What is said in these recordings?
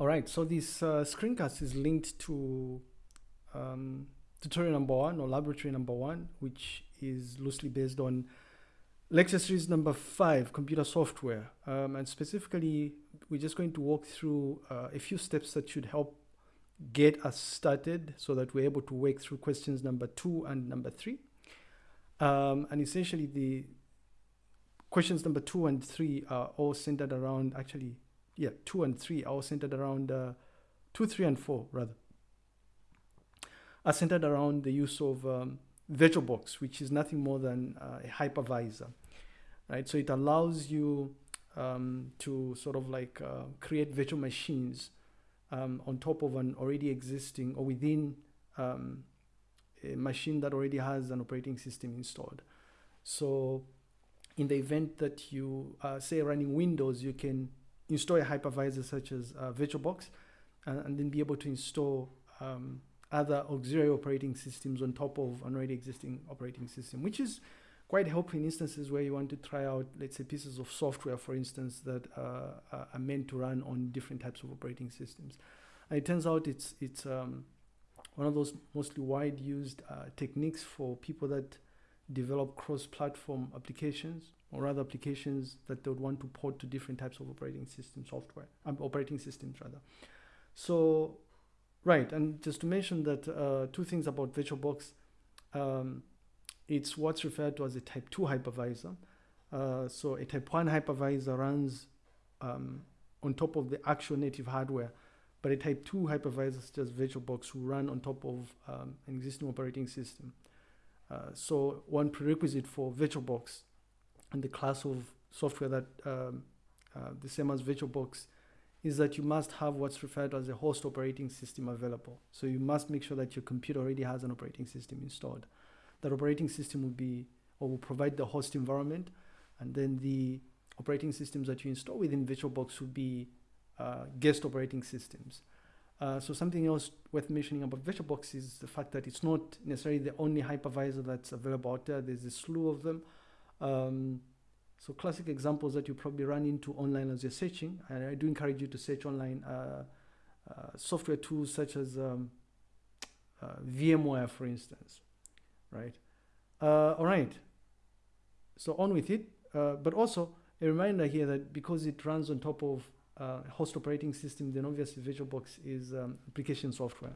All right, so this uh, screencast is linked to um, tutorial number one or laboratory number one, which is loosely based on lecture series number five, computer software. Um, and specifically, we're just going to walk through uh, a few steps that should help get us started so that we're able to work through questions number two and number three. Um, and essentially the questions number two and three are all centered around actually yeah, two and three are centered around, uh, two, three, and four rather, are centered around the use of um, VirtualBox, which is nothing more than uh, a hypervisor, right? So it allows you um, to sort of like uh, create virtual machines um, on top of an already existing or within um, a machine that already has an operating system installed. So in the event that you uh, say running Windows, you can install a hypervisor such as uh, VirtualBox and, and, then be able to install um, other auxiliary operating systems on top of an already existing operating system, which is quite helpful in instances where you want to try out, let's say, pieces of software, for instance, that uh, are meant to run on different types of operating systems. And it turns out it's it's um, one of those mostly wide used uh, techniques for people that develop cross-platform applications or other applications that they would want to port to different types of operating system software, um, operating systems rather. So, right, and just to mention that uh, two things about VirtualBox, um, it's what's referred to as a type 2 hypervisor. Uh, so a type 1 hypervisor runs um, on top of the actual native hardware, but a type 2 hypervisor such as VirtualBox run on top of um, an existing operating system. Uh, so one prerequisite for VirtualBox and the class of software that um, uh, the same as VirtualBox is that you must have what's referred to as a host operating system available. So you must make sure that your computer already has an operating system installed. That operating system will be or will provide the host environment, and then the operating systems that you install within VirtualBox will be uh, guest operating systems. Uh, so something else worth mentioning about VirtualBox is the fact that it's not necessarily the only hypervisor that's available out there. There's a slew of them. Um, so classic examples that you probably run into online as you're searching, and I do encourage you to search online uh, uh, software tools such as um, uh, VMware, for instance, right? Uh, all right, so on with it, but also a reminder here that because it runs on top of uh, host operating system, then obviously VirtualBox is um, application software.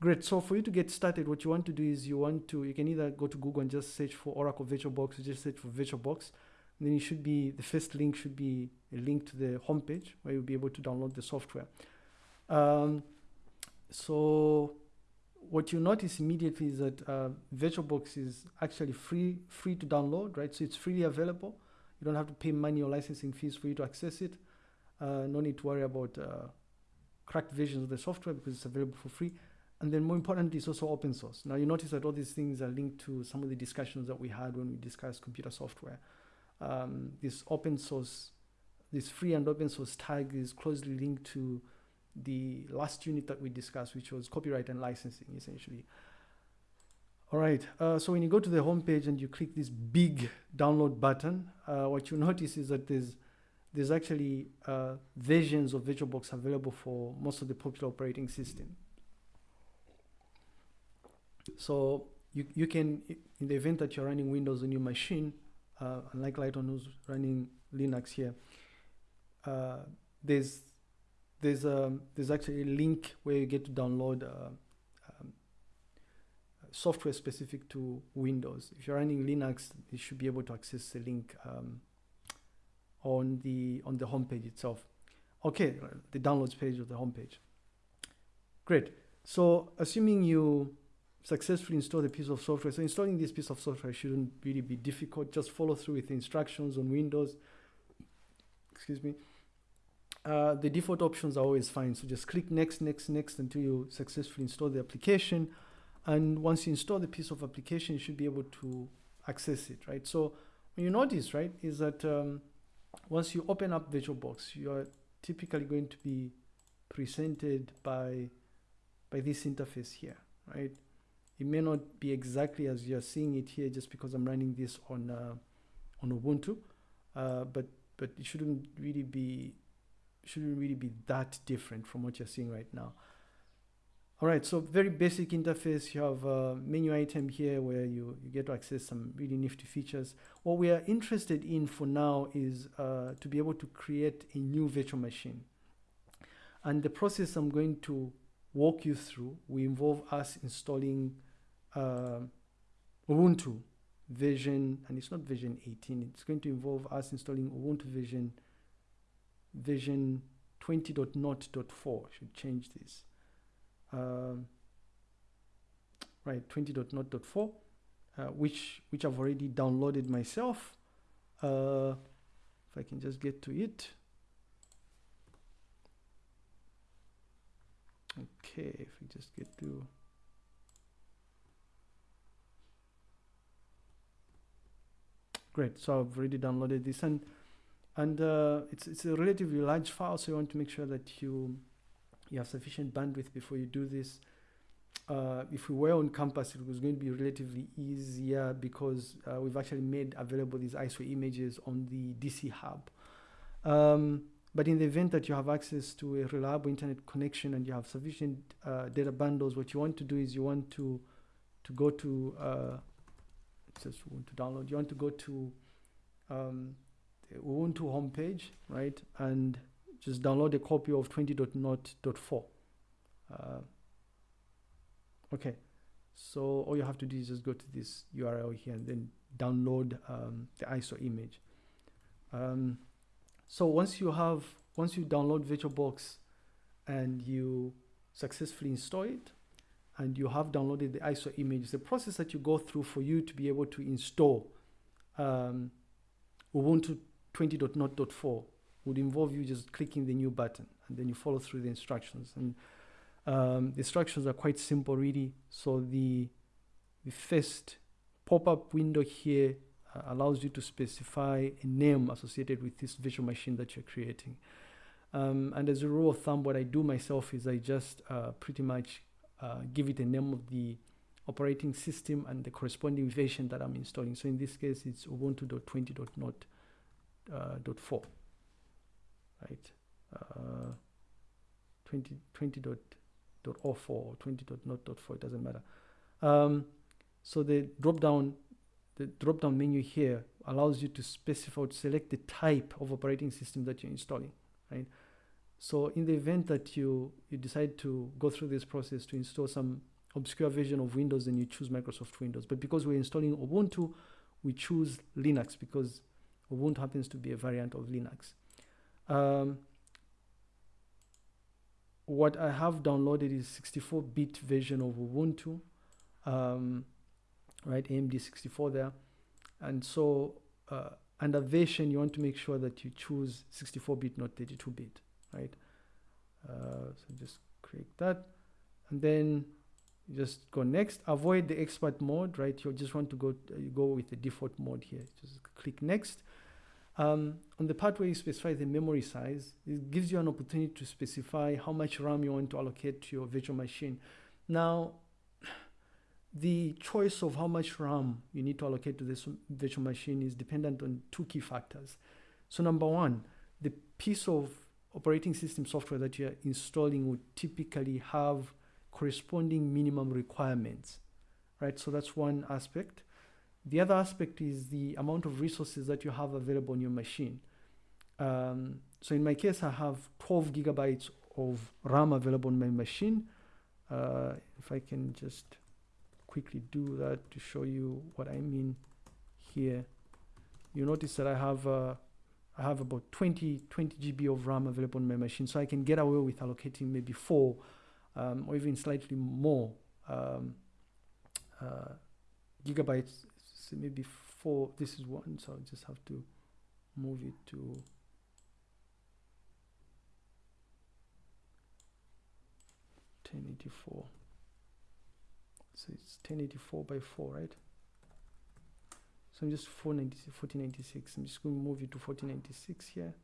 Great. So for you to get started, what you want to do is you want to, you can either go to Google and just search for Oracle VirtualBox, or just search for VirtualBox. And then you should be, the first link should be a link to the homepage where you'll be able to download the software. Um, so what you notice immediately is that uh, VirtualBox is actually free, free to download, right? So it's freely available. You don't have to pay money or licensing fees for you to access it. Uh, no need to worry about uh, cracked versions of the software because it's available for free. And then more importantly, it's also open source. Now you notice that all these things are linked to some of the discussions that we had when we discussed computer software. Um, this open source, this free and open source tag is closely linked to the last unit that we discussed, which was copyright and licensing, essentially. All right, uh, so when you go to the homepage and you click this big download button, uh, what you notice is that there's there's actually uh, versions of VirtualBox available for most of the popular operating system. So you, you can, in the event that you're running Windows on your machine, uh, unlike Lighton who's running Linux here, uh, there's there's a um, there's actually a link where you get to download uh, um, software specific to Windows. If you're running Linux, you should be able to access the link um, on the on the homepage itself. Okay, the downloads page of the homepage. Great. So assuming you successfully install the piece of software. So installing this piece of software shouldn't really be difficult. Just follow through with the instructions on Windows. Excuse me. Uh, the default options are always fine. So just click next, next, next until you successfully install the application. And once you install the piece of application, you should be able to access it, right? So you notice, right, is that um, once you open up VirtualBox, you are typically going to be presented by, by this interface here, right? It may not be exactly as you're seeing it here just because I'm running this on uh, on Ubuntu, uh, but but it shouldn't really be shouldn't really be that different from what you're seeing right now. All right, so very basic interface. You have a menu item here where you, you get to access some really nifty features. What we are interested in for now is uh, to be able to create a new virtual machine. And the process I'm going to walk you through will involve us installing uh, Ubuntu version, and it's not version 18, it's going to involve us installing Ubuntu version version 20.0.4. Should change this um, right 20.0.4 uh, which which I've already downloaded myself. Uh, if I can just get to it. Okay if we just get to great so I've already downloaded this. And and uh, it's it's a relatively large file so you want to make sure that you you have sufficient bandwidth before you do this. Uh, if we were on campus, it was going to be relatively easier because uh, we've actually made available these ISO images on the DC hub. Um, but in the event that you have access to a reliable internet connection and you have sufficient uh, data bundles, what you want to do is you want to to go to uh, just want to download. You want to go to um, Ubuntu homepage, right, and just download a copy of 20.0.4. Uh, okay, so all you have to do is just go to this URL here and then download um, the ISO image. Um, so once you have, once you download VirtualBox and you successfully install it, and you have downloaded the ISO image, the process that you go through for you to be able to install um, Ubuntu 20.0.4 would involve you just clicking the new button and then you follow through the instructions. And um, the instructions are quite simple really. So the, the first pop-up window here uh, allows you to specify a name associated with this virtual machine that you're creating. Um, and as a rule of thumb, what I do myself is I just uh, pretty much uh, give it a name of the operating system and the corresponding version that I'm installing. So in this case, it's ubuntu.20.0.4. Right? Uh, 20, 20 dot, dot 04 or 20 dot not dot 4, it doesn't matter. Um, so the drop down, the drop down menu here allows you to specify, to select the type of operating system that you're installing, right? So in the event that you, you decide to go through this process to install some obscure version of Windows, then you choose Microsoft Windows. But because we're installing Ubuntu, we choose Linux because Ubuntu happens to be a variant of Linux. Um, what I have downloaded is 64-bit version of Ubuntu, um, right, AMD 64 there. And so uh, under version, you want to make sure that you choose 64-bit, not 32-bit, right? Uh, so just click that. And then just go next. Avoid the expert mode, right? You just want to go, go with the default mode here. Just click next. Um, on the part where you specify the memory size, it gives you an opportunity to specify how much RAM you want to allocate to your virtual machine. Now, the choice of how much RAM you need to allocate to this virtual machine is dependent on two key factors. So number one, the piece of operating system software that you're installing would typically have corresponding minimum requirements, right? So that's one aspect. The other aspect is the amount of resources that you have available on your machine. Um, so in my case, I have 12 gigabytes of RAM available on my machine. Uh, if I can just quickly do that to show you what I mean here. You notice that I have uh, I have about 20 20 GB of RAM available on my machine, so I can get away with allocating maybe four um, or even slightly more um, uh, gigabytes maybe four this is one so I just have to move it to ten eighty four so it's 1084 by 4 right? So I'm just 1496 I'm just going to move it to 1496 here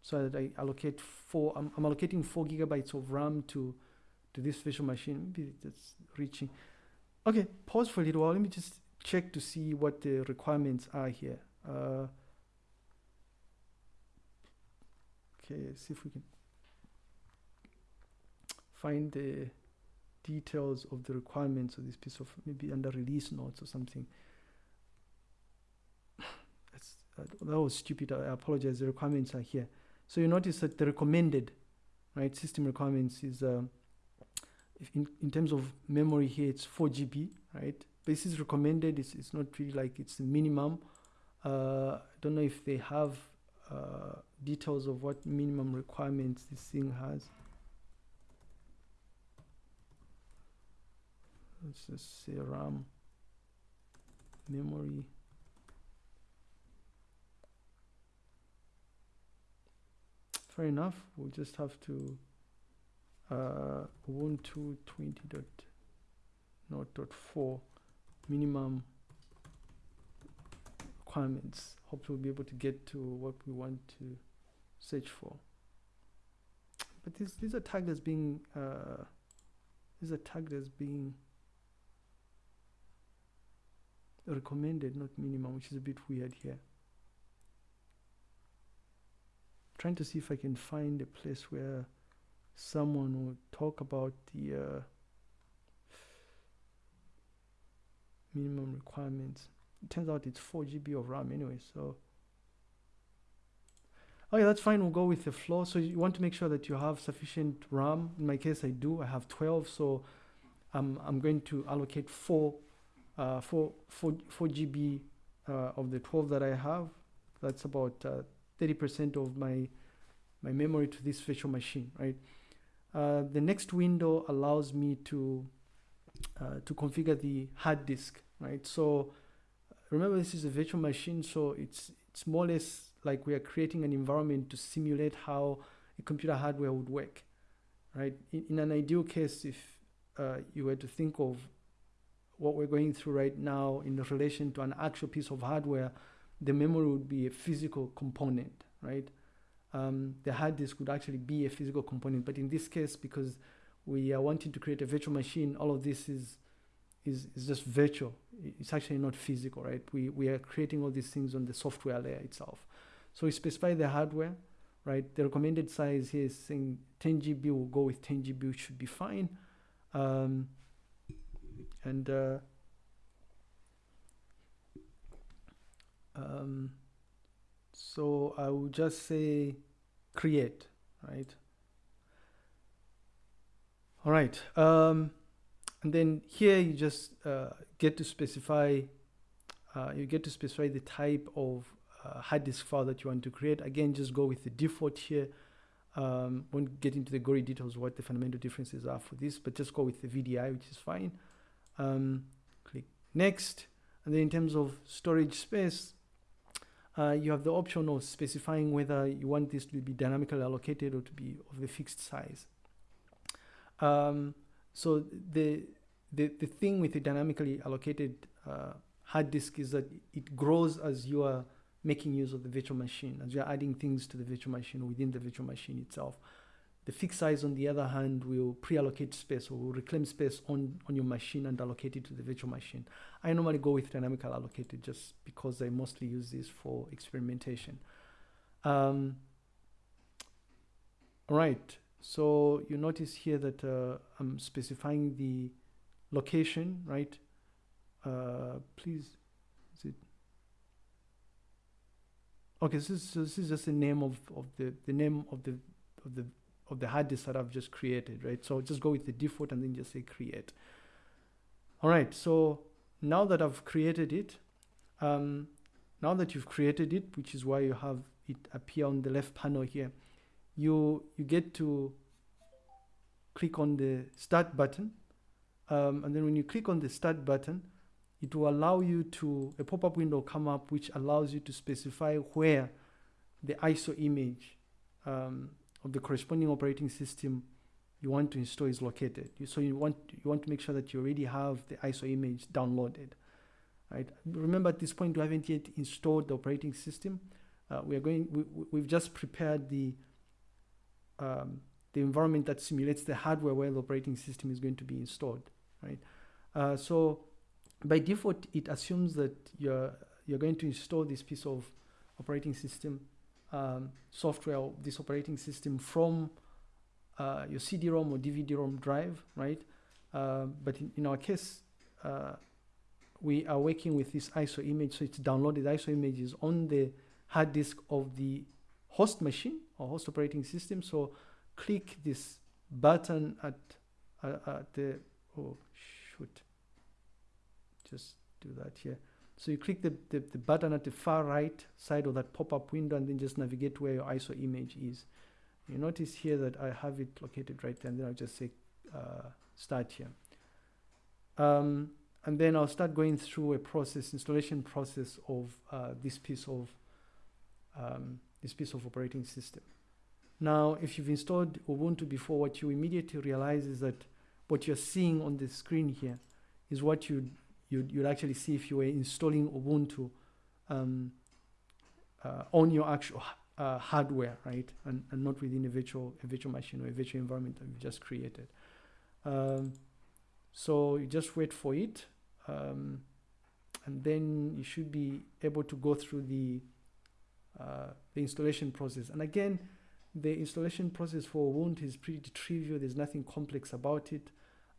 so that I allocate four I'm, I'm allocating four gigabytes of RAM to to this virtual machine. Maybe that's reaching. Okay pause for a little while. Let me just check to see what the requirements are here. Uh, Okay, see if we can find the details of the requirements of this piece of maybe under release notes or something. That's, uh, that was stupid. I apologize. The requirements are here. So you notice that the recommended, right, system requirements is uh, in, in terms of memory here, it's 4 GB, right? This is recommended. It's, not really like it's minimum. Uh, I don't know if they have uh, details of what minimum requirements this thing has. Let's just say RAM memory. Fair enough. We'll just have to uh, Ubuntu 20 minimum requirements. Hopefully we'll be able to get to what we want to search for. But this these are tagged as being uh, these are tagged as being recommended, not minimum, which is a bit weird here. Trying to see if I can find a place where someone would talk about the uh, minimum requirements. It turns out it's 4 GB of RAM anyway, so. Yeah, that's fine. We'll go with the floor. So you want to make sure that you have sufficient RAM. In my case, I do. I have 12, so I'm I'm going to allocate four, uh, four, four, four GB uh, of the 12 that I have. That's about 30% uh, of my my memory to this virtual machine, right? Uh, the next window allows me to uh, to configure the hard disk, right? So remember this is a virtual machine, so it's it's more or less like we are creating an environment to simulate how a computer hardware would work, right? In, in an ideal case, if uh, you were to think of what we're going through right now in relation to an actual piece of hardware, the memory would be a physical component, right? Um, the hard disk would actually be a physical component, but in this case, because we are wanting to create a virtual machine, all of this is is, is just virtual. It's actually not physical, right? We, we are creating all these things on the software layer itself. So we specify the hardware, right? The recommended size here is saying 10 GB, we'll go with 10 GB, should be fine. Um, and uh, um, so I will just say create, right? All right. Um, and then here you just uh, get to specify uh, you get to specify the type of uh, hard disk file that you want to create. Again just go with the default here. Um, won't get into the gory details what the fundamental differences are for this but just go with the VDI which is fine. Um, click next. And then in terms of storage space uh, you have the option of specifying whether you want this to be dynamically allocated or to be of the fixed size. Um, so the, the, the thing with the dynamically allocated uh, hard disk is that it grows as you are making use of the virtual machine, as you're adding things to the virtual machine within the virtual machine itself. The fixed size, on the other hand, will pre-allocate space or will reclaim space on, on your machine and allocate it to the virtual machine. I normally go with dynamically allocated just because I mostly use this for experimentation. Um, all right, so you notice here that uh, I'm specifying the location, right? Uh, please, is it? Okay, so this, this is just the name of, of the, the name of the, of the, of the hard disk that I've just created, right? So just go with the default and then just say create. All right, so now that I've created it, um, now that you've created it, which is why you have it appear on the left panel here, you you get to click on the start button um, and then when you click on the start button it will allow you to a pop-up window come up which allows you to specify where the ISO image um, of the corresponding operating system you want to install is located. You, so you want you want to make sure that you already have the ISO image downloaded, right? Remember at this point we haven't yet installed the operating system. Uh, we are going. We, we've just prepared the um, the environment that simulates the hardware where the operating system is going to be installed, right? Uh, so by default, it assumes that you're you're going to install this piece of operating system um, software, this operating system from uh, your CD-ROM or DVD-ROM drive, right? Uh, but in, in, our case, uh, we are working with this ISO image, so it's downloaded ISO images on the hard disk of the host machine or host operating system. So click this button at, uh, at the, oh shoot, just do that here. So you click the, the, the, button at the far right side of that pop-up window and then just navigate where your ISO image is. You notice here that I have it located right there and then I'll just say uh, start here. Um, and then I'll start going through a process, installation process of uh, this piece of um, this piece of operating system. Now, if you've installed Ubuntu before, what you immediately realize is that what you're seeing on the screen here is what you'd, you'd, you'd actually see if you were installing Ubuntu um, uh, on your actual uh, hardware, right? And, and not within a virtual, a virtual machine or a virtual environment that you've just created. Um, so you just wait for it. Um, and then you should be able to go through the, uh, the installation process. And again, the installation process for Ubuntu is pretty trivial. There's nothing complex about it.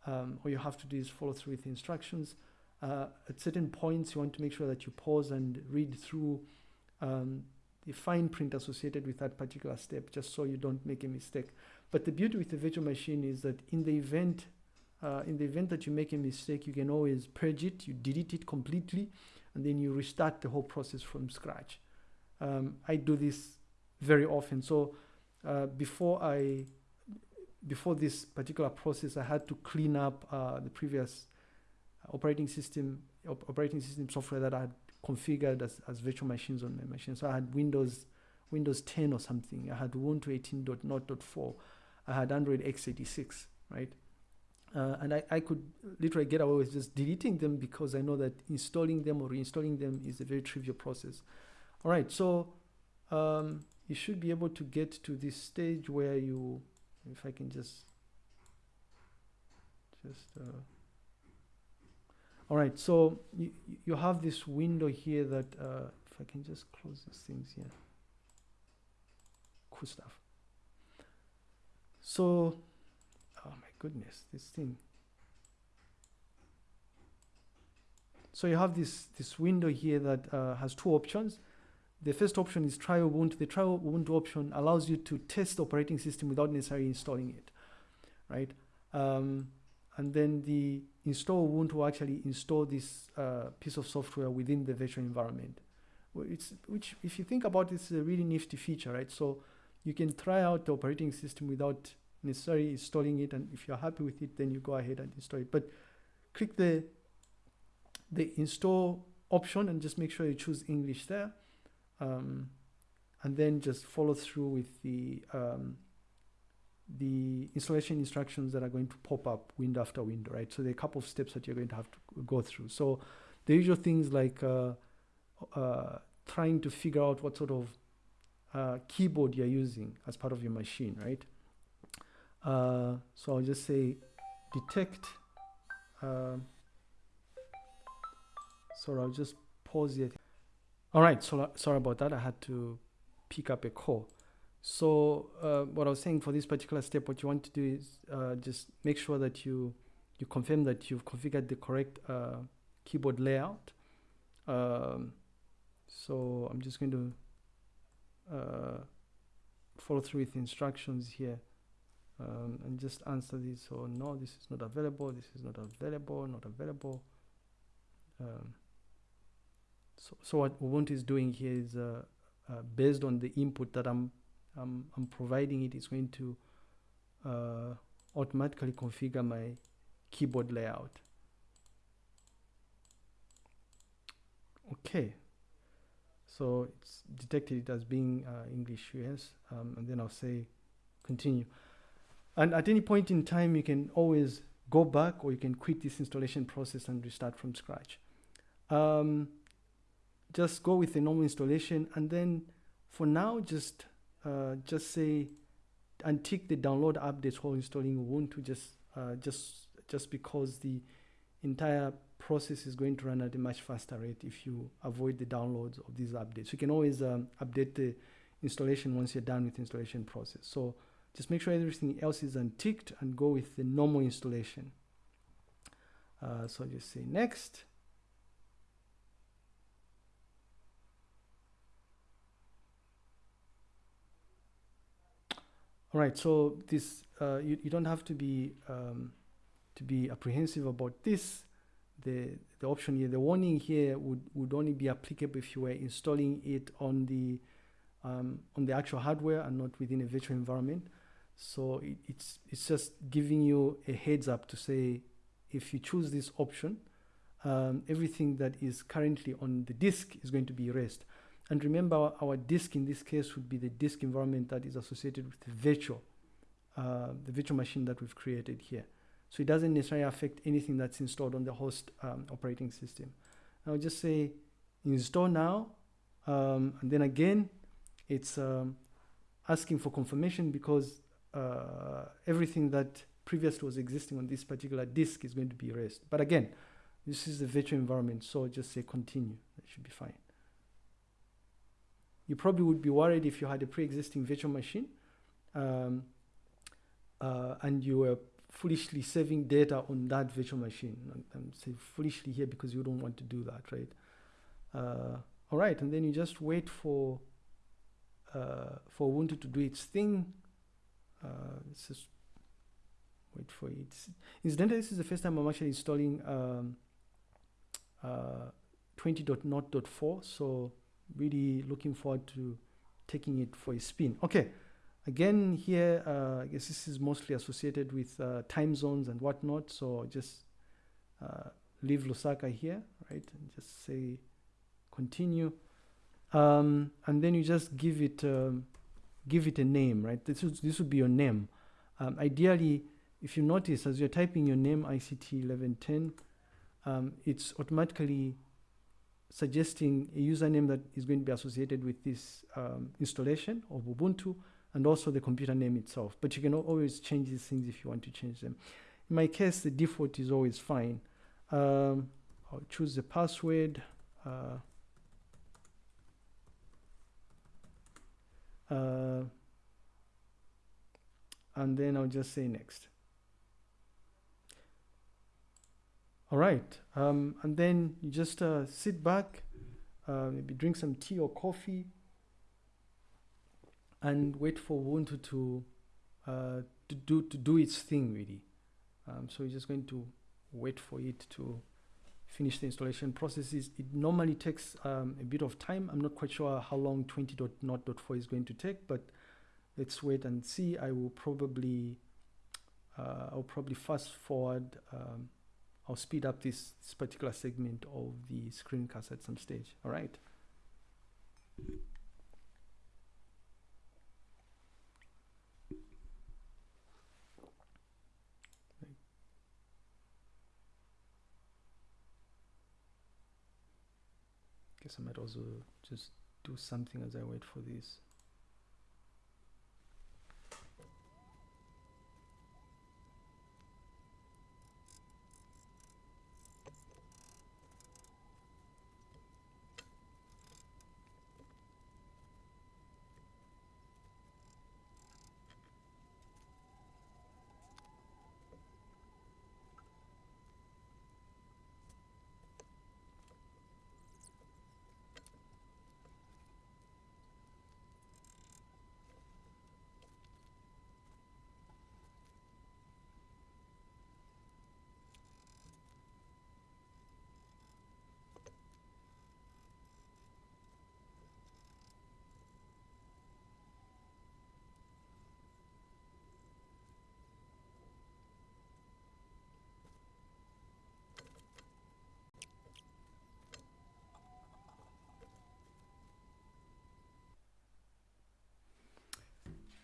Um, all you have to do is follow through with the instructions. Uh, at certain points, you want to make sure that you pause and read through um, the fine print associated with that particular step, just so you don't make a mistake. But the beauty with the virtual machine is that in the event, uh, in the event that you make a mistake, you can always purge it, you delete it completely, and then you restart the whole process from scratch. Um, I do this very often. So uh, before I before this particular process, I had to clean up uh, the previous operating system op operating system software that I had configured as, as virtual machines on my machine. So I had Windows Windows 10 or something. I had Ubuntu 18.0.4. I had Android x86, right? Uh, and I, I could literally get away with just deleting them because I know that installing them or reinstalling them is a very trivial process. All right, so um, you should be able to get to this stage where you, if I can just, just, uh, all right, so you, you have this window here that, uh, if I can just close these things here, cool stuff. So, oh my goodness, this thing. So you have this, this window here that uh, has two options. The first option is try Ubuntu. The try Ubuntu option allows you to test the operating system without necessarily installing it, right? Um, and then the install Ubuntu actually install this uh, piece of software within the virtual environment. It's, which, if you think about it, is a really nifty feature, right? So you can try out the operating system without necessarily installing it, and if you're happy with it, then you go ahead and install it. But click the the install option and just make sure you choose English there um, and then just follow through with the um, the installation instructions that are going to pop up window after window, right? So there are a couple of steps that you're going to have to go through. So the usual things like uh, uh, trying to figure out what sort of uh, keyboard you're using as part of your machine, right? Uh, so I'll just say detect. Uh, so I'll just pause it. All right, so sorry about that. I had to pick up a call. So uh, what I was saying for this particular step, what you want to do is uh, just make sure that you you confirm that you've configured the correct uh, keyboard layout. Um, so I'm just going to uh, follow through with instructions here um, and just answer this. So no, this is not available. This is not available. Not available. Um, so, so what Ubuntu is doing here is uh, uh, based on the input that I'm, I'm, I'm providing it, it's going to uh, automatically configure my keyboard layout. Okay, so it's detected it as being uh, English US, um, and then I'll say continue. And at any point in time, you can always go back or you can quit this installation process and restart from scratch. Um, just go with the normal installation and then for now just uh, just say and tick the download updates while installing Ubuntu just uh, just just because the entire process is going to run at a much faster rate if you avoid the downloads of these updates. You can always um, update the installation once you're done with the installation process. So just make sure everything else is unticked and go with the normal installation. Uh, so just say next. All right, so this uh, you, you don't have to be um, to be apprehensive about this. The the option here, the warning here would, would only be applicable if you were installing it on the um, on the actual hardware and not within a virtual environment. So it, it's it's just giving you a heads up to say if you choose this option, um, everything that is currently on the disk is going to be erased. And remember, our, our, disk in this case would be the disk environment that is associated with the virtual, uh, the virtual machine that we've created here. So it doesn't necessarily affect anything that's installed on the host um, operating system. I'll just say install now, um, and then again, it's um, asking for confirmation because uh, everything that previously was existing on this particular disk is going to be erased. But again, this is the virtual environment, so just say continue. That should be fine. You probably would be worried if you had a pre-existing virtual machine um, uh, and you were foolishly saving data on that virtual machine. I'm saying foolishly here because you don't want to do that, right? Uh, all right, and then you just wait for uh, for Ubuntu to do its thing. Uh, let's just wait for it. Incidentally, this is the first time I'm actually installing um, uh, 20.0.4, so really looking forward to taking it for a spin. Okay, again here, uh, I guess this is mostly associated with uh, time zones and whatnot, so just uh, leave Lusaka here, right, and just say continue. Um, and then you just give it um, give it a name, right? This would, this would be your name. Um, ideally, if you notice as you're typing your name ICT 1110, um, it's automatically suggesting a username that is going to be associated with this um, installation of Ubuntu and also the computer name itself. But you can always change these things if you want to change them. In my case, the default is always fine. Um, I'll choose the password. Uh, uh, and then I'll just say next. All right, um, and then you just uh, sit back, uh, maybe drink some tea or coffee, and wait for Ubuntu to uh, to do to do its thing really. Um, so you're just going to wait for it to finish the installation processes. It normally takes um, a bit of time. I'm not quite sure how long 20.0.4 is going to take, but let's wait and see. I will probably uh, I'll probably fast forward. I'll speed up this, this particular segment of the screencast at some stage. All right. Guess I might also just do something as I wait for this.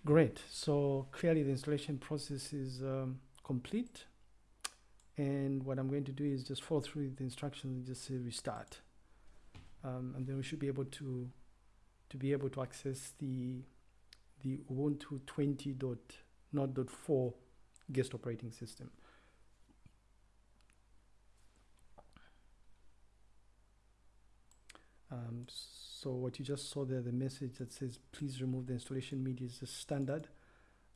Great. So clearly the installation process is um, complete. And what I'm going to do is just follow through the instructions and just say restart. Um, and then we should be able to to be able to access the the Ubuntu 20.0.4 guest operating system. Um, so what you just saw there, the message that says please remove the installation media is just standard.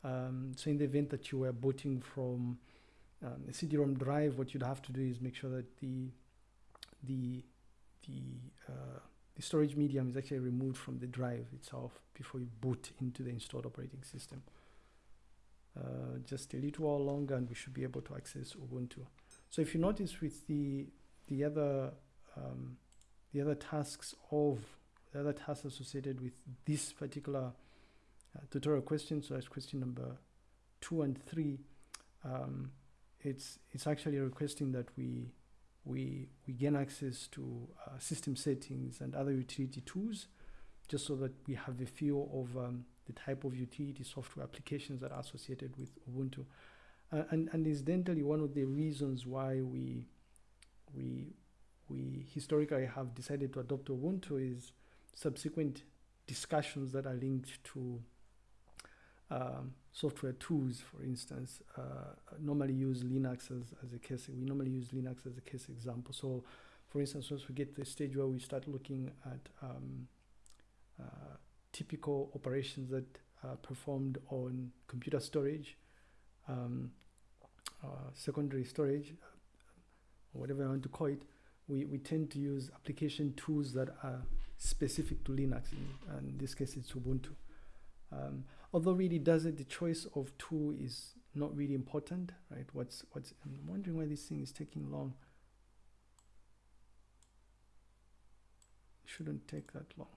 Um, so in the event that you were booting from um, a CD-ROM drive, what you'd have to do is make sure that the the the uh, the storage medium is actually removed from the drive itself before you boot into the installed operating system. Uh, just a little while longer and we should be able to access Ubuntu. So if you notice with the the other um, the other tasks of the other tasks associated with this particular uh, tutorial question, so that's question number two and three, um, it's it's actually requesting that we we we gain access to uh, system settings and other utility tools, just so that we have a feel of um, the type of utility software applications that are associated with Ubuntu. Uh, and, and incidentally, one of the reasons why we we we historically have decided to adopt Ubuntu is subsequent discussions that are linked to um, software tools, for instance, uh, normally use Linux as, as a case. We normally use Linux as a case example. So, for instance, once we get to the stage where we start looking at um, uh, typical operations that are performed on computer storage, um, uh, secondary storage, whatever I want to call it, we, we tend to use application tools that are specific to Linux. In, in this case, it's Ubuntu. Um, although really does it, the choice of tool is not really important, right? What's, what's, I'm wondering why this thing is taking long. It shouldn't take that long.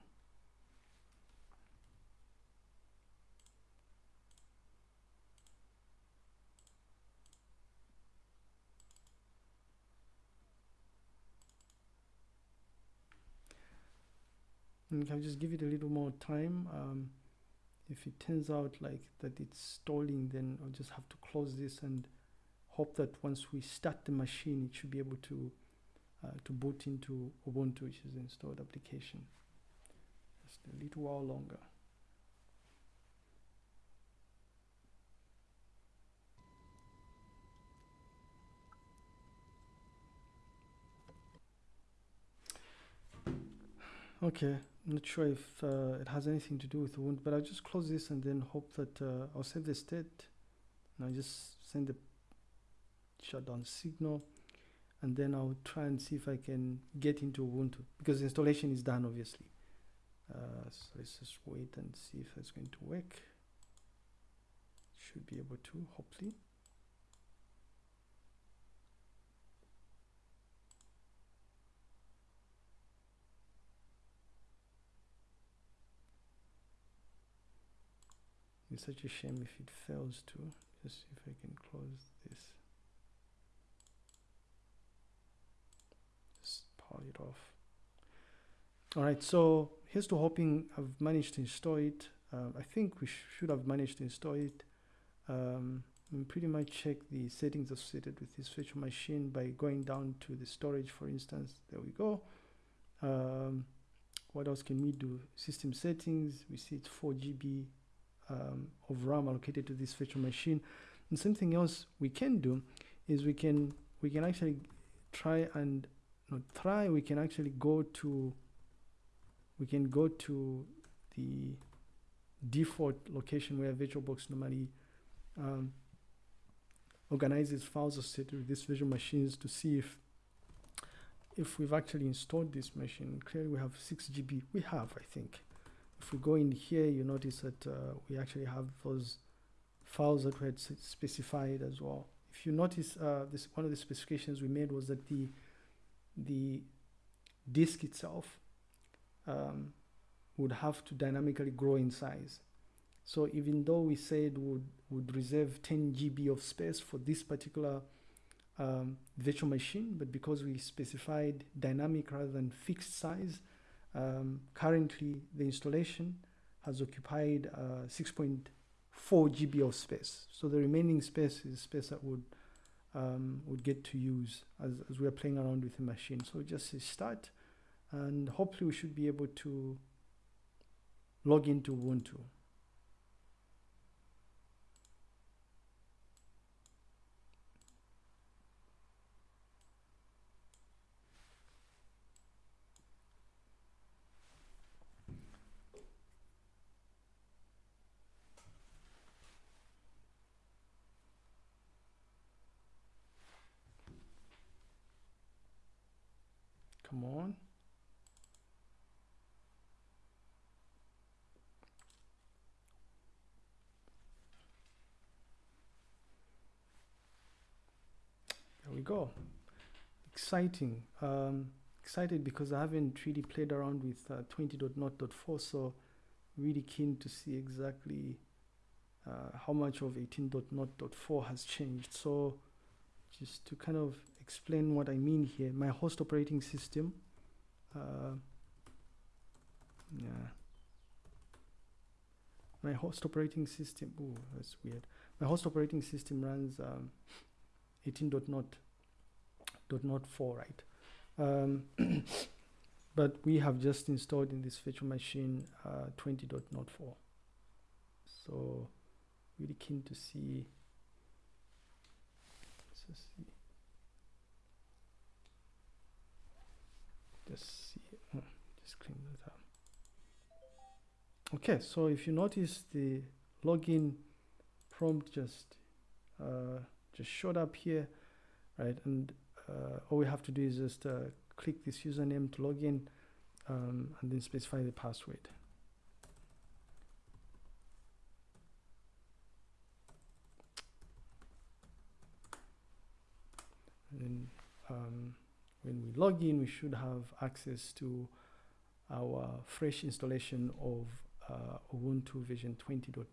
And can just give it a little more time. Um, if it turns out like that it's stalling, then I'll just have to close this and hope that once we start the machine, it should be able to uh, to boot into Ubuntu, which is the installed application. Just a little while longer. Okay, I'm not sure if uh, it has anything to do with the wound, but I'll just close this and then hope that uh, I'll save the state. And I'll just send the shutdown signal and then I'll try and see if I can get into Ubuntu because the installation is done obviously. Uh, so let's just wait and see if it's going to work. Should be able to, hopefully. It's such a shame if it fails to. Just see if I can close this. Just power it off. All right, so here's to hoping I've managed to install it. Uh, I think we sh should have managed to install it. Um, and pretty much check the settings associated with this virtual machine by going down to the storage, for instance. There we go. Um, what else can we do? System settings, we see it's 4 GB um, of RAM allocated to this virtual machine. And something else we can do is we can we can actually try and not try we can actually go to we can go to the default location where VirtualBox normally um, organizes files associated with these virtual machines to see if if we've actually installed this machine. Clearly we have 6 GB. We have, I think if we go in here you notice that uh, we actually have those files that we had specified as well. If you notice uh, this one of the specifications we made was that the the disk itself um, would have to dynamically grow in size. So even though we said would would reserve 10 GB of space for this particular um, virtual machine but because we specified dynamic rather than fixed size um, currently, the installation has occupied uh, 6.4 GB of space. So the remaining space is space that would um, would get to use as, as we are playing around with the machine. So just start, and hopefully we should be able to log into Ubuntu. come on there we go. Exciting. Um, excited because I haven't really played around with uh, 20.0.4 so really keen to see exactly uh, how much of 18.0.4 has changed. So just to kind of explain what I mean here my host operating system uh, yeah. My host operating system oh that's weird. My host operating system runs um, 18.0.4 right? Um, but we have just installed in this virtual machine uh, 20.04 so really keen to see let's just see. Just see oh, just clean that up. Okay so if you notice the login prompt just uh, just showed up here right? And all we have to do is just uh, click this username to log in um, and then specify the password. And then um, when we log in we should have access to our fresh installation of uh, Ubuntu version 20.04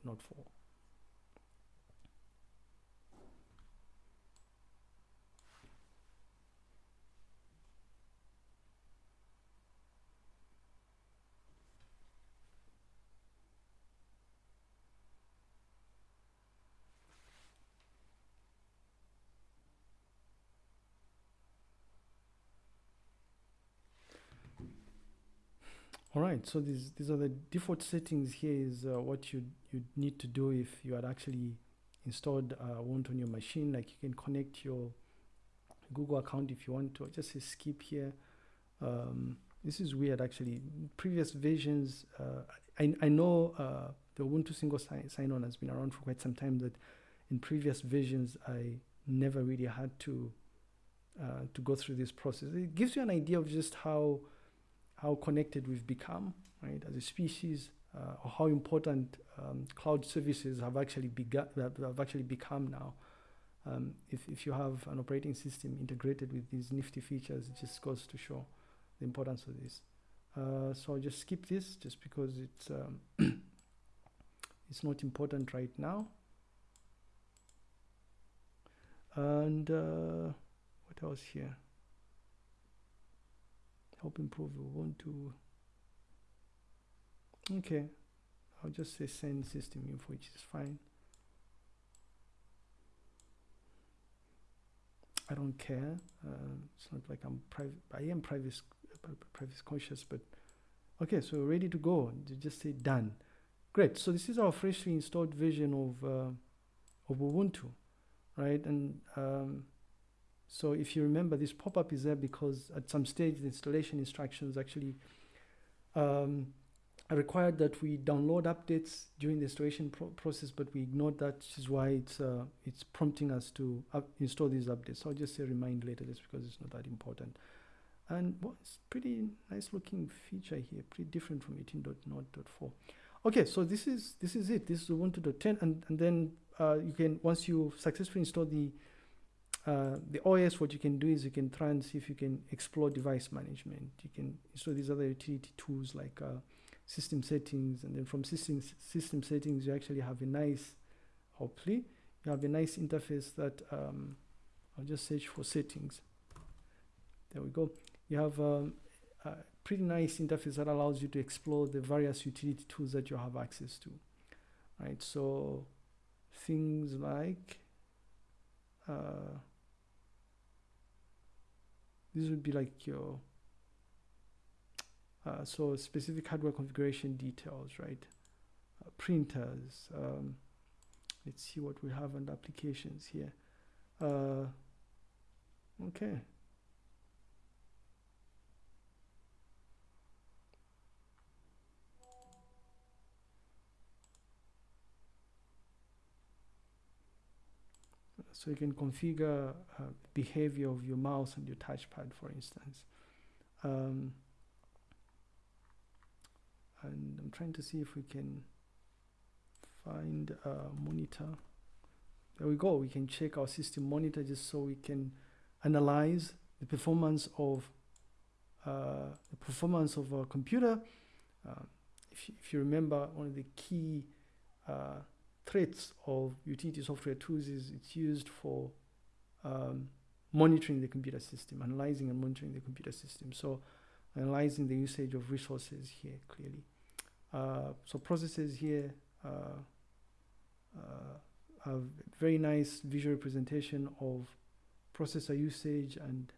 all right so these these are the default settings. Here is uh, what you you need to do if you had actually installed uh, Ubuntu on your machine. Like you can connect your Google account if you want to. Just say skip here. Um, this is weird actually. Previous versions uh, I, I know uh, the Ubuntu single sign, sign on has been around for quite some time that in previous versions I never really had to uh, to go through this process. It gives you an idea of just how how connected we've become, right, as a species, uh, or how important um, cloud services have actually begun, have actually become now. Um, if, if you have an operating system integrated with these nifty features, it just goes to show the importance of this. Uh, so I'll just skip this just because it's um, it's not important right now. And uh, what else here? Help improve Ubuntu. Okay, I'll just say send system info, which is fine. I don't care. Uh, it's not like I'm private. I am privacy privacy conscious, but okay. So ready to go. Just say done. Great. So this is our freshly installed version of uh, of Ubuntu, right? And um, so if you remember, this pop-up is there because at some stage the installation instructions actually um, required that we download updates during the installation pro process, but we ignored that, which is why it's uh, it's prompting us to install these updates. So I'll just say remind later, just because it's not that important. And well, it's pretty nice looking feature here, pretty different from 18.0.4. Okay, so this is this is it. This is Ubuntu 10, and and then uh, you can once you successfully install the uh, the OS, what you can do is you can try and see if you can explore device management. You can install these other utility tools like uh, system settings, and then from system system settings, you actually have a nice, hopefully, you have a nice interface that um, I'll just search for settings. There we go. You have um, a pretty nice interface that allows you to explore the various utility tools that you have access to. Right, so things like uh, this would be like your uh, so specific hardware configuration details right? Uh, printers um, let's see what we have under applications here. Uh, okay so you can configure uh, behavior of your mouse and your touchpad for instance Um, and I'm trying to see if we can find a monitor. There we go. We can check our system monitor just so we can analyze the performance of uh, the performance of a computer. Uh, if, you, if you remember, one of the key uh, threats of utility software tools is it's used for um, monitoring the computer system, analyzing and monitoring the computer system. So analyzing the usage of resources here clearly. Uh, so processes here uh, uh, a very nice visual representation of processor usage and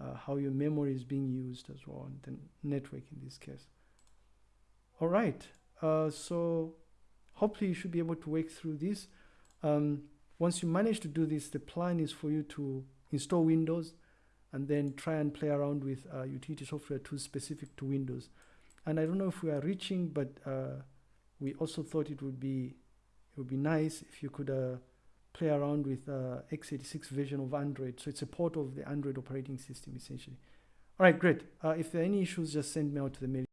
uh, how your memory is being used as well, and the network in this case. All right, uh, so hopefully you should be able to work through this. Um, once you manage to do this, the plan is for you to install Windows and then try and play around with uh, utility software tools specific to Windows. And I don't know if we are reaching, but uh, we also thought it would be it would be nice if you could uh, play around with uh, x86 version of Android. So it's a port of the Android operating system essentially. All right, great. Uh, if there are any issues, just send me out to the mail